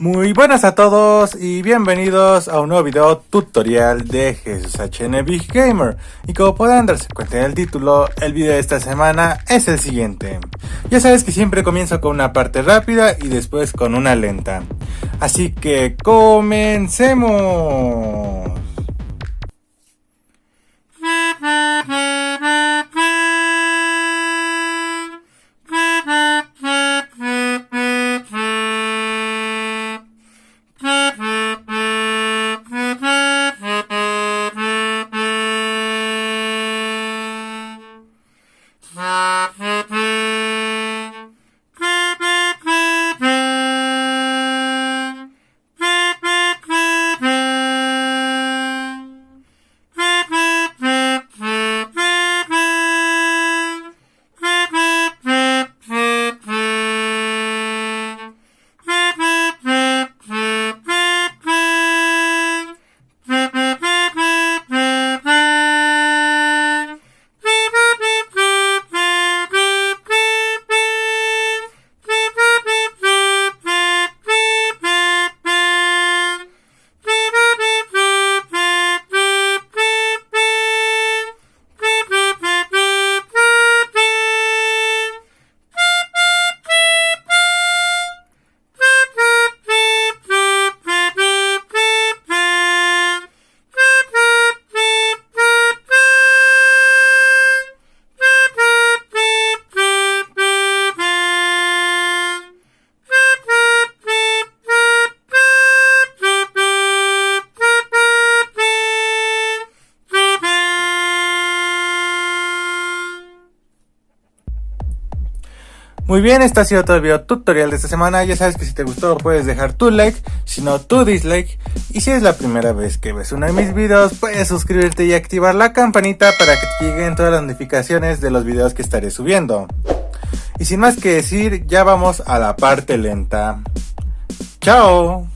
Muy buenas a todos y bienvenidos a un nuevo video tutorial de Jesús HN Big Gamer. Y como pueden darse cuenta en el título, el video de esta semana es el siguiente. Ya sabes que siempre comienzo con una parte rápida y después con una lenta. Así que comencemos. Muy bien, este ha sido todo el video tutorial de esta semana. Ya sabes que si te gustó puedes dejar tu like, si no tu dislike. Y si es la primera vez que ves uno de mis videos, puedes suscribirte y activar la campanita para que te lleguen todas las notificaciones de los videos que estaré subiendo. Y sin más que decir, ya vamos a la parte lenta. ¡Chao!